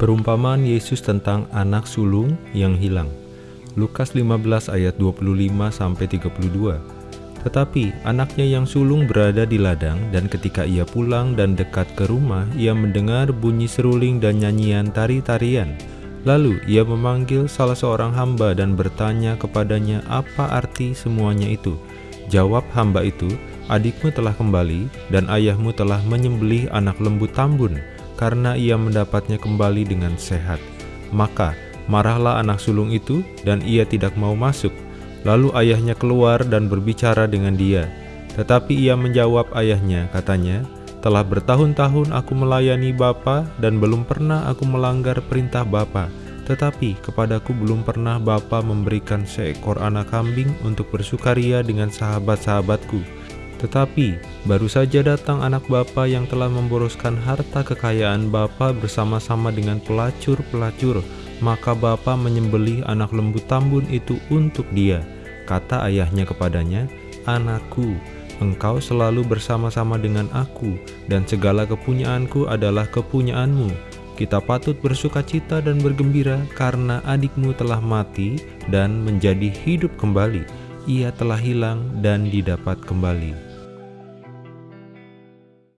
Perumpamaan Yesus tentang anak sulung yang hilang. Lukas 15 ayat 25 sampai 32. Tetapi anaknya yang sulung berada di ladang dan ketika ia pulang dan dekat ke rumah ia mendengar bunyi seruling dan nyanyian tari-tarian. Lalu ia memanggil salah seorang hamba dan bertanya kepadanya apa arti semuanya itu. Jawab hamba itu, adikmu telah kembali dan ayahmu telah menyembelih anak lembu tambun karena ia mendapatnya kembali dengan sehat. Maka marahlah anak sulung itu dan ia tidak mau masuk. Lalu ayahnya keluar dan berbicara dengan dia. Tetapi ia menjawab ayahnya, katanya, telah bertahun-tahun aku melayani Bapa dan belum pernah aku melanggar perintah Bapa. Tetapi kepadaku belum pernah Bapa memberikan seekor anak kambing untuk bersukaria dengan sahabat-sahabatku. Tetapi baru saja datang anak Bapa yang telah memboroskan harta kekayaan Bapa bersama-sama dengan pelacur-pelacur. Maka Bapa menyembelih anak lembu tambun itu untuk dia. Kata ayahnya kepadanya, Anakku, engkau selalu bersama-sama dengan aku, dan segala kepunyaanku adalah kepunyaanmu. Kita patut bersuka cita dan bergembira karena adikmu telah mati dan menjadi hidup kembali. Ia telah hilang dan didapat kembali.